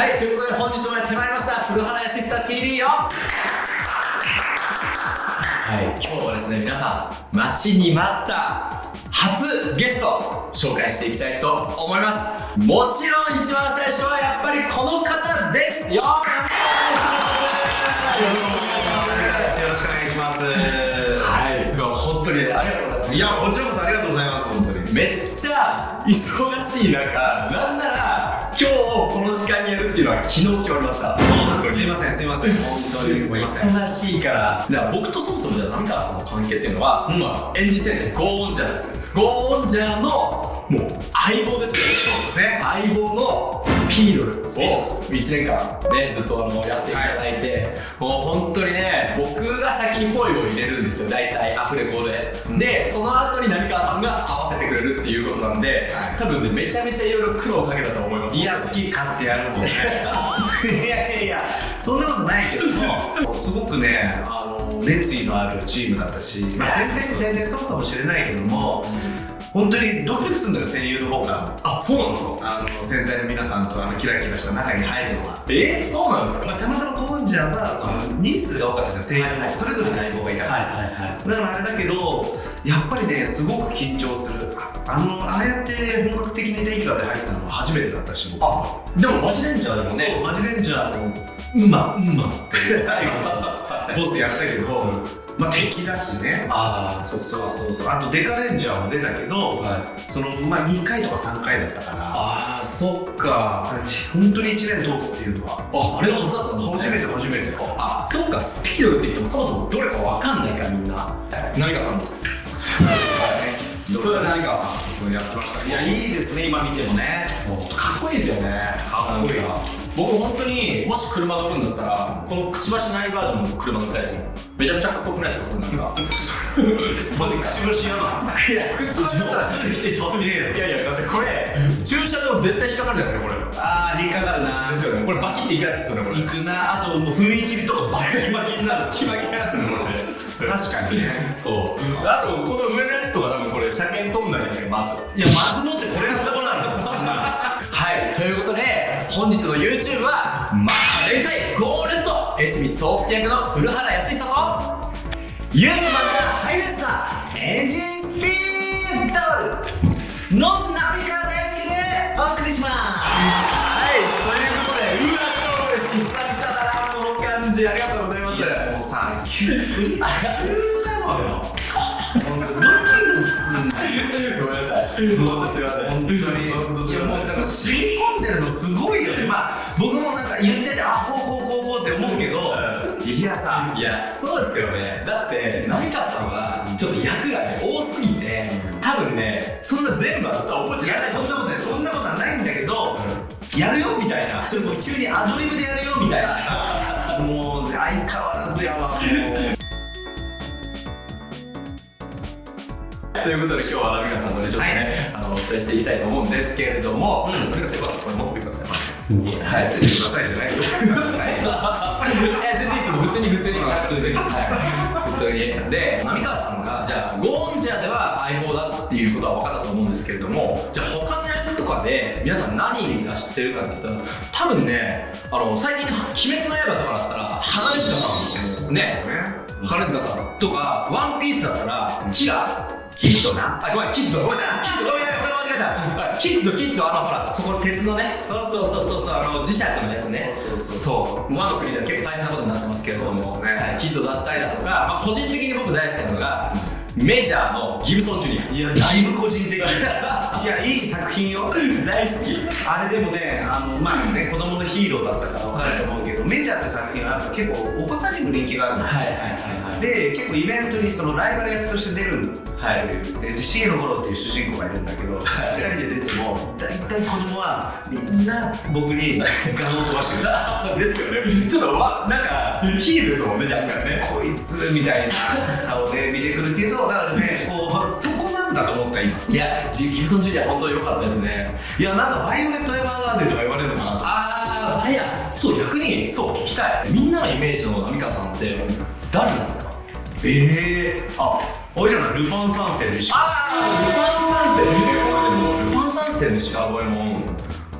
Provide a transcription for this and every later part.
はいということで本日もやってまいりました古原康久 TV よ。はい今日はですね皆さん待ちに待った初ゲスト紹介していきたいと思います。もちろん一番最初はやっぱりこの方です。よよろしくお願いします。はい。本当にねありがとうございます。いやこちらこそありがとうございます本当に。めっちゃ忙しい中なんなら今日この時間にやるっていうのは昨日決まりました。そうなんです。すいませんすいません。本当にもう忙しいからだから僕とそもそもじゃあ浪川さんの関係っていうのは、うん。まあ、演じてるゴーオンジャーです。ゴーオンジャーのもう相棒ですよ。そうですね。相棒のスピードルをスピードルです。1年間ねずっとあのやっていただいて、もう本当にね僕が先に声を入れるんですよ。大体アフレコで、でその後に浪川さんが合わせてくれるっていうことなんで、多分ねめちゃめちゃいろいろ苦労をかけたと思います。いや好き勝手やるもんねいやいやいや。そんなことないけど。もすごくねあの熱意のあるチームだったし、まあ、宣伝でねそうかもしれないけども、本当にドキドキするんだよ声優の方が。あそうなんですか？あの戦隊の皆さんとあのキラキラした中に入るのは。えそうなんですか？まあ、たまたまコンジャーはその人数が多かったじゃん声優はいはい。それぞれに相棒がいたから、はいはいはい。だからあれだけどやっぱりねすごく緊張する。ああのああやって本格的にレギュラーで入ったのは初めてだったし僕あでもマジレンジャーでもそうねマジレンジャーの「うまうま」って 最後ボスやったけど、まあ敵だしね。ああそそうそうそう。あとデカレンジャーも出たけど、はい。そのまあ2回とか3回だったから。ああそっか。本当に1年通つっていうのは。ああれが初だったんですね。初めて初めてあそっか。スピードルって言ってもそもそもどれかわかんないからみんな。何川さんです。それは何川さんそうやってました。いやいいですね今見てもね。かっこいいですよね。かっこいい僕本当にもし車乗るんだったらこのくちばしないバージョンの車乗りたいですもんめちゃめちゃかっこよくないですかこれなんか。まだ口星やない。やくちばしだったらすぐ来て飛んでねえよいやいやだってこれ駐車場絶対引っかかるじゃないですかこれ。ああ引っかかるな。ですよね。これバチっていくやつですよねこれ。行くな。あともう踏切とかバキバキになる。キバキなやつねこれ確かにね。そう。あとこの上のやつとか多分これ車検取んないんですよまず。いやまずもってこれがどうなるのはい、ということで、本日の YouTube は、まあ、前回、ゴールドエスミソース役の古原康久と、ユーマンがハイウェスターエンジンスピードのナビカ大好きでお送りしますはい、ということで、うわ、超嬉しい、久々だな、この感じ、ありがとうございます。もうさ急に急なのよ。本当ドキドキすんのごめんなさい。本当すいません。本当に。本当すいませんいやもうだから染み込んでるのすごいよね。まあ僕もなんか言っててあこうこうこうこうって思うけどいやさいや、そうですよね。だって、浪川さんは、ちょっと役がね、多すぎて、多分ね、そんな全部はずっと覚えいやてない。そんなことないそんなことはないんだけどやるよみたいな。それもう急にアドリブでやるよみたいな。さ もう相変わらずやわもうということで今日は浪川さんとねちょっとね、あのお伝えしていきたいと思うんですけれども、うんとにかくよかったらこれ持っててください。はい。出てください。じゃないよえ全然いいです。よ。普通に普通に普通に。はい。普通に。で浪川さんがじゃあゴーンジャーでは相棒だっていうことは分かったと思うんですけれども、じゃあ他の役とかで皆さん何が知ってるかって言ったら多分ねあの最近の鬼滅の刃とかだったら花根塚さんね。花塚さんとか、ワンピースだったら、キラキッドな。あ、ごめん、キッド。ごめん。キッド、ごめん、これ間違えた。はいキッド、キッド、あの、ほら、そこ鉄のね。そうそうそうそう、あの、磁石のやつね。そうそうそう。ワノ国では結構大変なことになってますけれども、そうですねはいキッドだったりだとか、まあ、個人的に僕大好きなのが、メジャーのギブソン・ジュニア。いやだいぶ個人的いやいい作品よ大好き。あれでもねあのまあね子供のヒーローだったから分かると思うけどメジャーって作品は結構お子さんにも人気があるんですよ、はいはいはいはい。で結構イベントにそのライバル役として出るはいで重野五郎っていう主人公がいるんだけど、二人で出ても大体子供はみんな僕にガンを飛ばしてくる ですよね。ちょっとわ、なんか、ヒールですもんね、若干ね。こいつみたいな顔で見てくるけどだからねこうそこなんだと思った今いや、ジギブソン・ジュニア、本当に良かったですね。いやなんかバイオレット・エヴァーガーデンとか言われるのかなとあー、いや、そう、逆に、そう、聞きたい。みんなのイメージの浪川さんって、誰なんですか？ええああれじゃない？ルパン三世でしょあー、ルパン三世ね。俺でも、ルパン三世の石川五右衛門、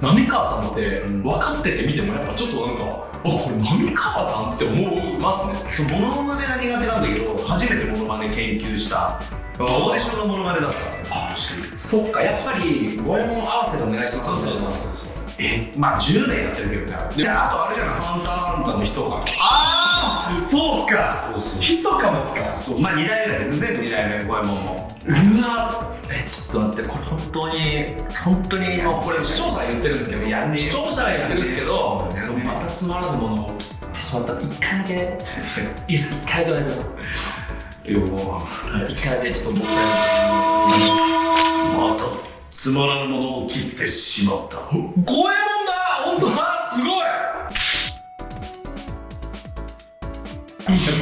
浪川さんってうん分かってて見てもやっぱちょっとなんかあこれ浪川さんって思いますね。そうモノマネが苦手なんだけど初めてモノマネ研究した。オーディションのモノマネだった。あしそっかやっぱり五右衛門合わせでお願いしますそうそうそうそうそう。えまあ10年やってるけどね。であとあれじゃない？ハンターハンターの密かああそうか。ひそかですか？そう。まあ2代目。だよ全部2代目五右衛門も。うわえちょっと待ってこれ本当に本当にもうこれ視聴者が言ってるんですけどやんねえよ視聴者が言ってるんですけど。そうまたつまらぬものを切ってしまった。一回だけ。いいです一回だけお願いします。でもはい一回だけちょっと僕から。またつまらぬものを切ってしまった。五右衛門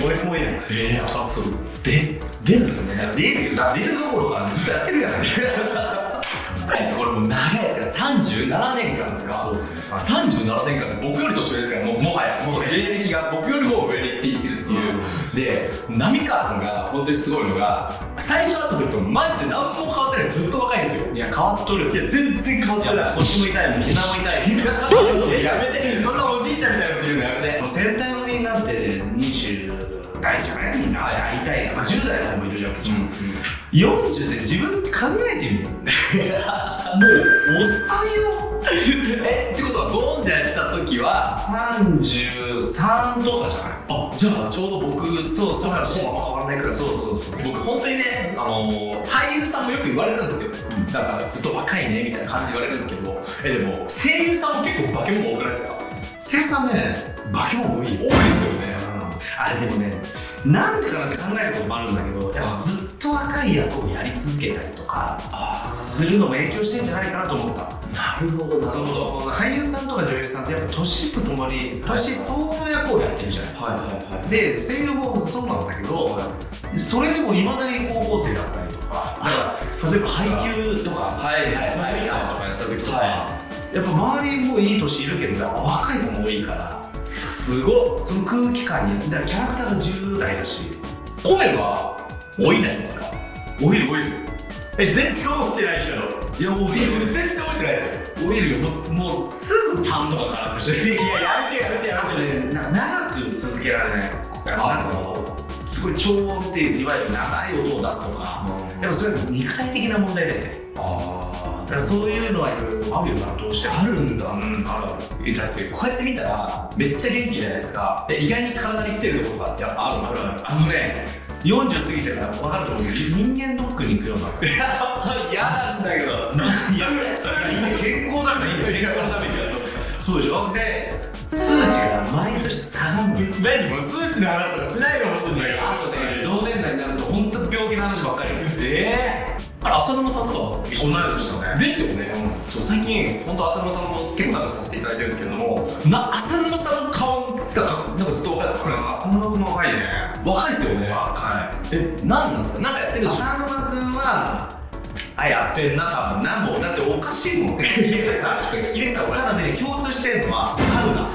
五右衛門やねえー、あそう。で出るんですよねリールだリールどころかずっとやってるやない これもう長いですから37年間ですか。そう37年間僕より年上ですからもうもはやもう芸歴が僕よりも上にって言っていうで浪川さんが本当にすごいのが最初会った時とマジで何も変わってない。ずっと若いんですよ。いや変わっとるいや全然変わってない。腰も痛いもん膝も痛い いややめて。そんなおじいちゃんみたいなこと言うのやめて。戦隊のみんなって20代じゃないみんな。はい会いたいが、まあ、10代の子もいるじゃん、うん40で自分って考えてみる もうおっさんよ。えってことはは33とかじゃない？あじゃあちょうど僕そうそうあんま変わらないくらいそう。そうそう僕本当にね、あのー俳優さんもよく言われるんですよ、だからずっと若いねみたいな感じで言われるんですけど。えでも声優さんも結構化け物多くないですか？生産ね化け物多い。よ多いですよね。あれでもねなんでかなって考えることもあるんだけどやっぱずっと若い役をやり続けたりとかするのも影響してんじゃないかなと思った。なるほどその俳優さんとか女優さんってやっぱ年とともに年相応の役をやってるじゃない。はいはいはい。で声優もそうなんだけどそれでもいまだに高校生だったりとか例えば配給とかさはいはい。はい配給とかやった時とか、はやっぱ周りもいい年いるけど若い子も多いからすごっ。その空気感にだからキャラクターが10代だし声は老いないんですか？老いる老いる。え全然思ってないけど。いや老いる全然思ってないですよ。老いるよ。もうもうすぐ痰とか絡むし。いややめてやめてやあとねなんか長く続けられない。あのなんすごい超音っていういわゆる長い音を出すとかうん。やっぱそれは肉体的な問題だよね。あだからそういうのはいろいろあるよなどうしても。あるんだ。うんある。だってこうやって見たらめっちゃ元気じゃないですか。で意外に体に来てるところがってやっぱあるのあるあるあのね40過ぎてから分かると思う。けど人間ドックに行くようにな 嫌なんだけど。いや健康だからいいんだよ健康のためにそうでしょ？で数値が毎年下がるのよ。何もう数値の話とかしないかもしれないけど。あとね同年代になると本当病気の話ばっかり。ええあれ浅沼さんとか？同い年だね。ですよね、そう最近本当浅沼さんも結構仲良くさせていただいてるんですけどもな浅沼さんの顔がなんかずっと若くないですか？浅沼君も若いね。若いですよね若いえ何なんですか？なんかやってるでしょ浅沼君はあやってんな多分なもうだっておかしいもん ヒデさんヒデさんただね共通してんのはサウナ。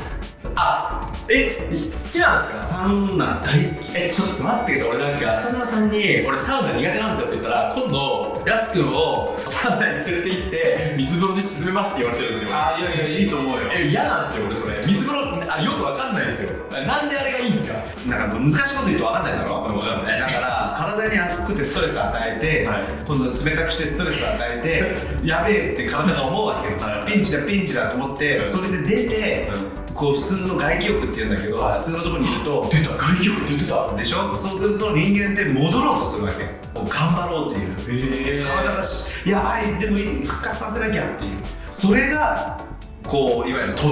あえ好きなんですか？サウナ大好き。えちょっと待ってください俺なんか浅沼さんに「俺サウナ苦手なんですよ」って言ったら今度やすくんをサウナに連れて行って水風呂に沈めますって言われてるんですよ。あいやいやいいと思うよ。え嫌なんですよ俺それ。水風呂あよくわかんないんですよ。なんであれがいいんですかなんか難しいこと言うと分かんないだろ？分かんない。だから体に熱くてストレス与えて、はい。今度冷たくしてストレス与えてやべえって体が思うわけよ、はい。ピンチだピンチだと思って、はいそれで出て、こう普通の外気浴って言うんだけど、はい。普通のところにいると出た。外気浴って言ってた？でしょ？そうすると人間って戻ろうとするわけ。もう頑張ろうっていう。へ体がしやばいでも復活させなきゃっていう。それがこういわゆる「整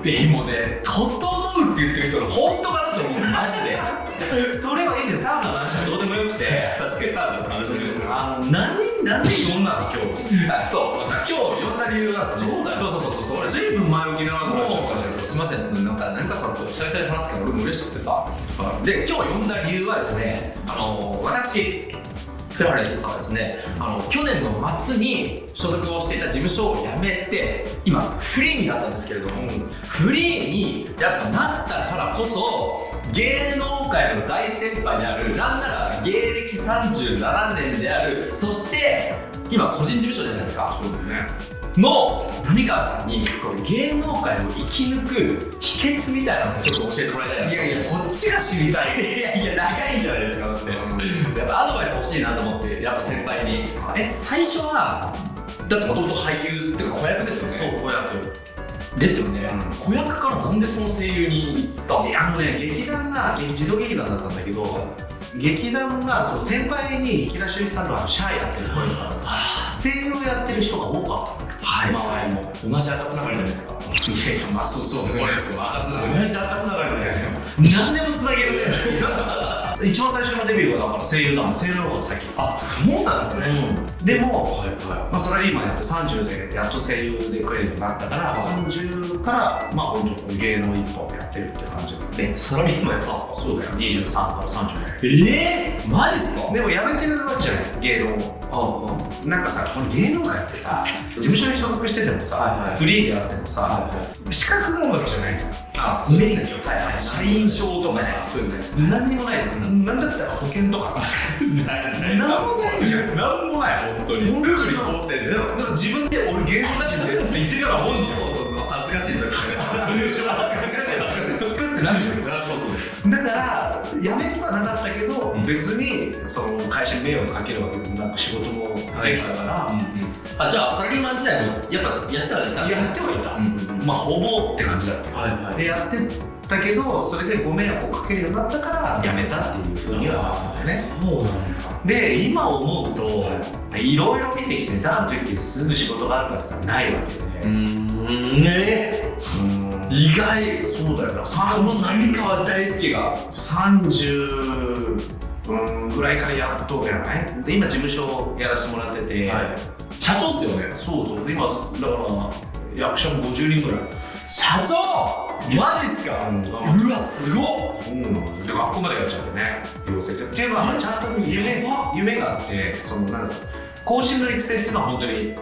う」でもね「整う」って言ってる人の本当かなと思う。マジで。それはいいんだよ。サウナの話はどうでもよくて確かにサウナの話するあの何何で呼んだの今日。あそう。今日呼んだ理由はそうだよ。そうそうそうそう。俺ずいぶん前置き長くなっちゃったねすみません。なんか成川さんと久々に話すから俺も嬉しくてさ。で今日呼んだ理由はですねあの私フラレスさんはですねあの去年の末に所属をしていた事務所を辞めて今フリーになったんですけれども、フリーにやっぱなったからこそ芸能界の大先輩であるなんなら芸歴37年であるそして今個人事務所じゃないですか。そうだね。の浪川さんにこう芸能界を生き抜く秘訣みたいなのをちょっと教えてもらいたいないやいやこっちが知りたい。いやいや長いんじゃない。ですかだって、やっぱアドバイス欲しいなと思ってやっぱ先輩に。え最初はだってもともと俳優っていうか子役ですよね。そう子役。ですよね、うん。子役からなんでその声優に行ったんですか？いやあのね劇団が児童劇団だったんだけど劇団がその先輩に池田修一さんとかシャーやってる声とか声優やってる人が多かった。のはい。周りも同じ赤つながりじゃないですかい。やいやまあそうそうこれですよ赤つながり同じ赤つながりじゃないですか何でもつなげるね一番最初のデビューがだから声優だもん。声優の方が先。あそうなんですね、うん。でも、はいはまあ、サラリーマンやって30でやっと声優で食えるようになったから、はい。30からまあ本当芸能一本やってるって感じなんで。えサラリーマンやってたんですか？そうだよ。23から30ええー、マジっすか？でも辞めてるわけじゃない。芸能を。あなんかさこの芸能界ってさ事務所に所属しててもさ、はいはい。フリーであってもさ、は資格があるわけじゃないじゃんあ免許とか、はいはい社員証とかさ、そういうのないです何にもない。の、うんなんだったら保険とかさ。ない何もない。じゃんなんもない。本当にルールに構成ゼロなんか自分で俺芸能人ですって言ってるようなもんじゃん恥ずかしいですよ恥ずかしい恥ずかしいって なるじゃんだから辞めてはなかったけど、うん別にその会社に迷惑かけるわけでもなく仕事もできたから、あじゃあサラリーマン時代もやっぱやってはいたんですやってはいた、うんうんうんまあほぼって感じだったよはいはい。でやってたけどそれでご迷惑をかけるようになったから辞めたっていうふうにはなったんだよね。そうなんだ。で今思うと、い。ろいろ見てきてだからといってすぐ仕事があるからないわけで、んね。うん。意外。そうだよな。この浪川大輔が。30うんぐらいからやっとじゃない？で今事務所やらせてもらってて、社長っすよね。そうそう。で今だから役者も50人ぐらい。社長マジっすか？うん。うわすごっ。そうなので学校までやっちゃってね養成でっていうのは。ちゃんとね夢夢があってそのなんだろう。後進の育成っていうのは本当に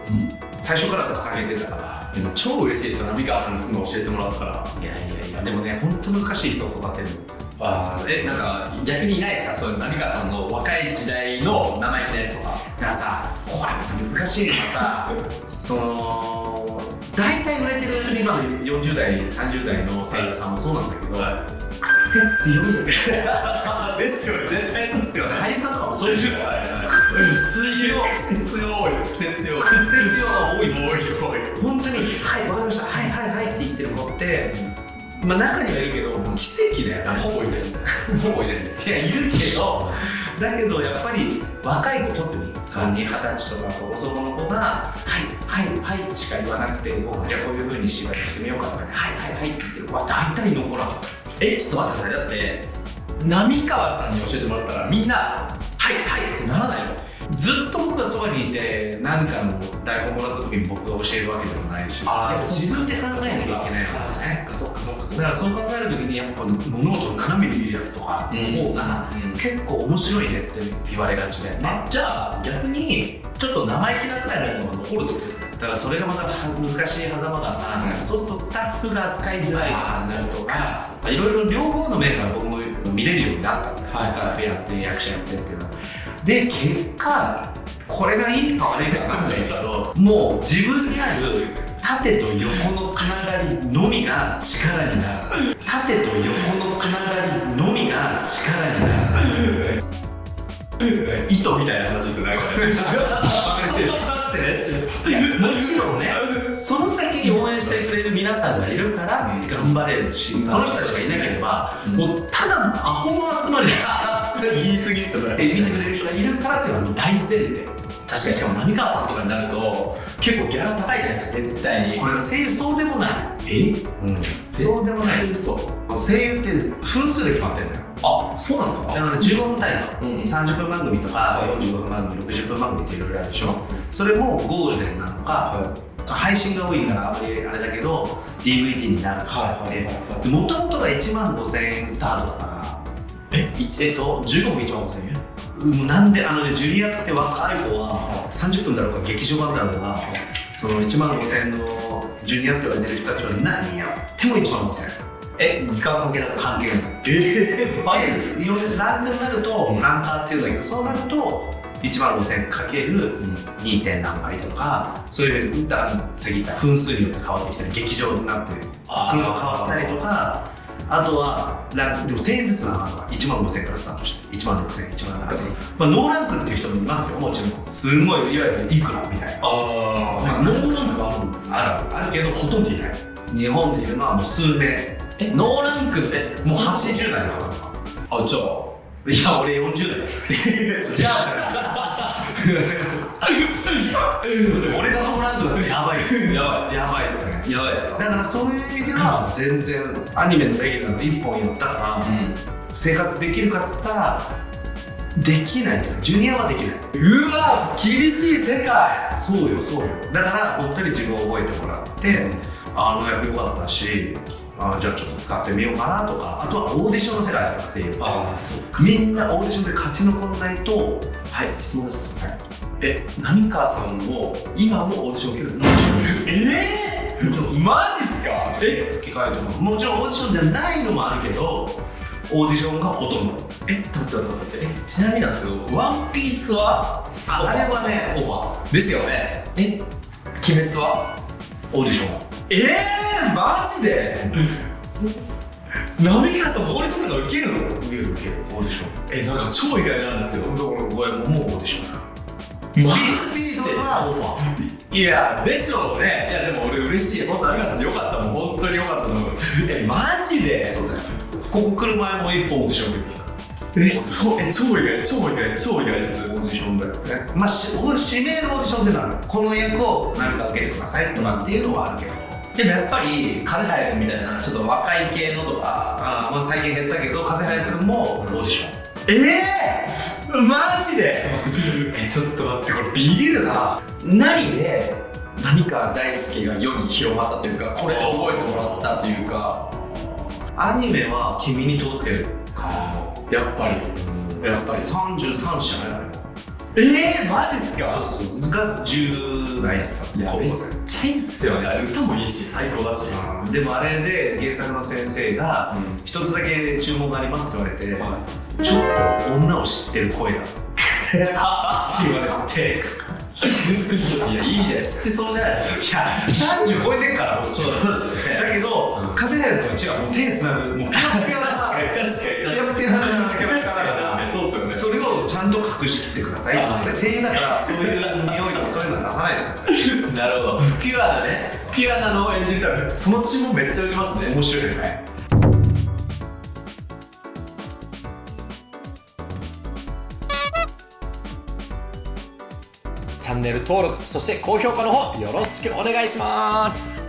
最初から掲げてたからでも超嬉しいですよ浪川さんにその教えてもらったら。いやいやいや。でもね本当難しい人を育てる。あえなんか逆にいないですか？そういう浪川さんの若い時代の生意気なやつとか。だからさこれまた難しいのがさ。その今の40代30代の声優さんもそうなんだけど、癖強いよね。ですよね。絶対そうですよね。俳優さんとかもそういう人はいはい。癖強い。癖強い。癖強い。癖強が多い。多い多い。本当に「はいわかりました。はいはいはい」って言ってる子って、まあ中にはいるけど奇跡だよねほぼいない。ほぼいない。いやいるけどだけどやっぱり若い子特にその二十歳とかそこそこの子が「はいはいはい」しか言わなくてじゃあこういうふうに芝居してみようかとかね「はいはいはい」って言ってる子は大体残らんえちょっと待ってだって浪川さんに教えてもらったらみんな「はいはい」ってならないの？ずっと僕がそばにいて何かの台本もらった時に僕が教えるわけでもないし自分で考えなきゃいけないかそっかそっか。だからそう考える時にやっぱ物事を斜めに見るやつとかの方がうん。結構面白いねって言われがちだよね。あじゃあ逆にちょっと生意気なくらいのやつの方が残るってことですねだからそれがまた難しい狭間がさ、うん。そうするとスタッフが扱いづらいあーなるとかいろいろ両方の面から僕も見れるようになった。んだよ、はい。スタッフやって役者やってっていうのはで結果これがいいか悪いか分かんないけどもう自分にある縦と横のつながりのみが力になる。縦と横のつながりのみが力になる。糸みたいな話ですねもちろんね。その先に応援してくれる皆さんがいるから頑張れるし、その人たちがいなければ、うんもうただのアホの集まりでそれ言い過ぎですよ見てくれる人がいるからっていうのは大前提確かに。しかも浪川さんとかになると結構ギャラ高いじゃないですか絶対に。これが声優そうでもない、え？うん、そうでもない。嘘声優って分数で決まってるんだよ。あそうなんですか？だから15分単位の、うん。30分番組とか45分番組60分番組っていろいろあるでしょ。それもゴールデンなのか、配信が多いからあまりあれだけど DVD になるって。もともとが1万5000円スタートだからえ？いえっと15分1万5000円？もうなんであのねジュニアって若い子は30分だろうが劇場版だろうがその1万5000円のジュニアって言われてる人たちは何やっても1万5000円。え時間関係なく関係ないええでい。ろいろランクになるとランカーっていうんだけどそうなると1万5000かける 2. 点何倍とかそういうだ次った分数によって変わってきたり劇場になって車変わったりとかあとはランでも1000円ずつなの1万5000からスタートして1万6000 1万7000、まあ、ノーランクっていう人もいますよもちろん。すごいいわゆるいくらみたいな。ああノーランクはあるんです。ねあるあるけどほとんどいない。日本でいるのはもう数名。え？ノーランクえもう80代の方とかあじゃあ。いや俺40代 じゃあ 俺がノーランクだってやばいっすやばやばいっすね。いやばいですかだからそういう意味では全然アニメのレギュラーの1本やったからう生活できるかっつったらできないじゃんジュニアはできない。うわ厳しい世界。そうよそうよ。だから本当に自分を覚えてもらってあの役良かったしあじゃあちょっと使ってみようかなとかあとはオーディションの世界だから声優ああそうみんなオーディションで勝ち残らないとはい質問です、え浪川さんも今もオーディション受けるんですか？ええー、マジっすか？え吹き替えとか。もちろんオーディションじゃないのもあるけどオーディションがほとんど。え待って待って待って。えちなみになんですけどワンピースは？ああれはねオファー。ですよね。え？鬼滅は？オーディション。ええー、マジで？浪川さんもオーディションとか受けるの？受ける受ける。オーディション。えなんか超意外なんですけどこれもうオーディションマスピスピードはオファーいやでしょうねいやでも俺嬉しい本当浪川さんでよかったもん本当によかったと思うえマジでそうだよここ来る前も一本オーディション受けてきたえそうえ超意外超意外超意外ですオーディションだよねまあし俺指名のオーディションでなるこの役を何か受けてくださいとかっていうのはあるけどでもやっぱり風早くみたいなちょっと若い系のとかあまあ最近減ったけど風早君もオーディションええー、マジで？えちょっと待ってこれビビるな何で？浪川大輔が世に広まったというかこれで覚えてもらったというか。アニメは君に届けるかやっぱり。やっぱり。33社えー、マジっすか？そうそう。が10代でさいやめっちゃいいっすよね。あれ歌もいいし最高だし。でもあれで原作の先生がうん「一つだけ注文があります」って言われて、はちょっと女を知ってる声だって言われて。いやいいじゃん。知ってそうじゃないですか。いや30超えてんからそうですね。だけど、うん。風邪やると違うもう手つなぐもうピヨピヨな確かに確かにピヨピヨなキャラクターだからそうですよね。それをちゃんと隠しきってください声優だからそういう匂いとかそういうのは出さないでください。なるほど。ピュアなねピュアなのを演じたらその注文めっちゃ受けますね。面白いよねャンネル登録そして高評価の方よろしくお願いします。